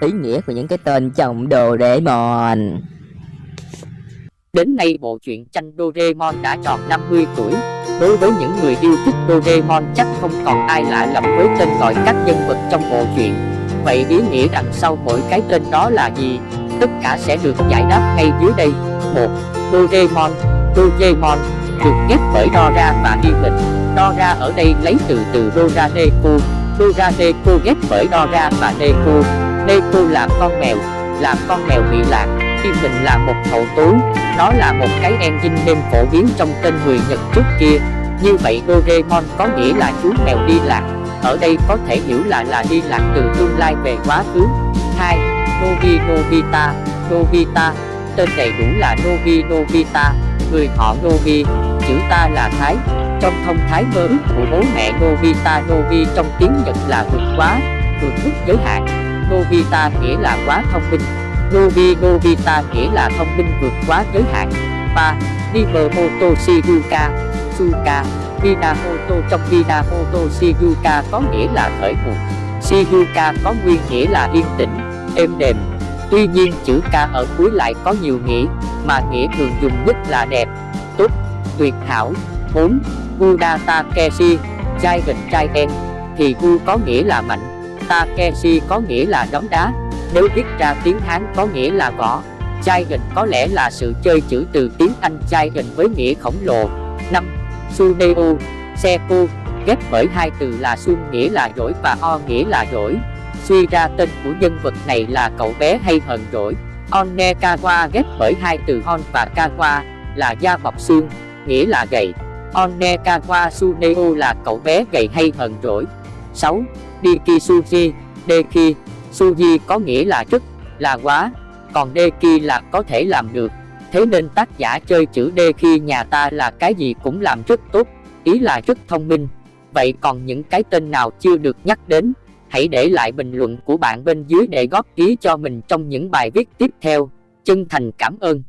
ý nghĩa của những cái tên trong Doraemon. Đến nay bộ truyện tranh Doraemon đã tròn 50 tuổi. Đối với những người yêu thích Doraemon, chắc không còn ai lạ lẫm với tên gọi các nhân vật trong bộ truyện. Vậy ý nghĩa đằng sau mỗi cái tên đó là gì? Tất cả sẽ được giải đáp ngay dưới đây. 1. Doraemon Doraemon được ghép bởi Dora và Himen. Dora ở đây lấy từ từ Dora Neko. Dora Neko ghép bởi Dora và Neko. Neko là con mèo, là con mèo bị lạc. Himen là một hậu túi, nó là một cái engine nên phổ biến trong tên người Nhật trước kia. Như vậy Doraemon có nghĩa là chú mèo đi lạc. Ở đây có thể hiểu là là đi lạc từ tương lai về quá khứ. 2. Nobi Nobita Nobita Tên đầy đủ là Nobi Nobita Người họ Nobi Chữ ta là Thái Trong thông thái mơ ước của bố mẹ Nobita Nobi trong tiếng Nhật là vượt quá Vượt mức giới hạn Nobita nghĩa là quá thông minh Nobi Nobita nghĩa là thông minh vượt quá giới hạn 3. Nimamoto Shiruka Suka Minamoto trong Minamoto Shiruka có nghĩa là khởi nguồn Shiruka có nguyên nghĩa là yên tĩnh, êm đềm Tuy nhiên chữ ca ở cuối lại có nhiều nghĩa, mà nghĩa thường dùng nhất là đẹp, tốt, tuyệt hảo. 4. Buddha Takeshi, Giant thì Gu có nghĩa là mạnh, Takeshi có nghĩa là đóng đá, nếu viết ra tiếng Hán có nghĩa là gõ. Chai gần có lẽ là sự chơi chữ từ tiếng Anh chai gần với nghĩa khổng lồ. 5. Suneo, Seku, ghép bởi hai từ là Sun nghĩa là giỏi và O nghĩa là giỏi. Suy ra tên của nhân vật này là cậu bé hay hờn dỗi. Onekawa ghép bởi hai từ hon và kawa là da bọc xương, nghĩa là gầy. Onekawa Suneo là cậu bé gầy hay hờn dỗi. 6. Diki Suji, Deki, Suji có nghĩa là rất, là quá, còn Deki là có thể làm được. Thế nên tác giả chơi chữ Deki nhà ta là cái gì cũng làm rất tốt, ý là rất thông minh. Vậy còn những cái tên nào chưa được nhắc đến? Hãy để lại bình luận của bạn bên dưới để góp ý cho mình trong những bài viết tiếp theo. Chân thành cảm ơn.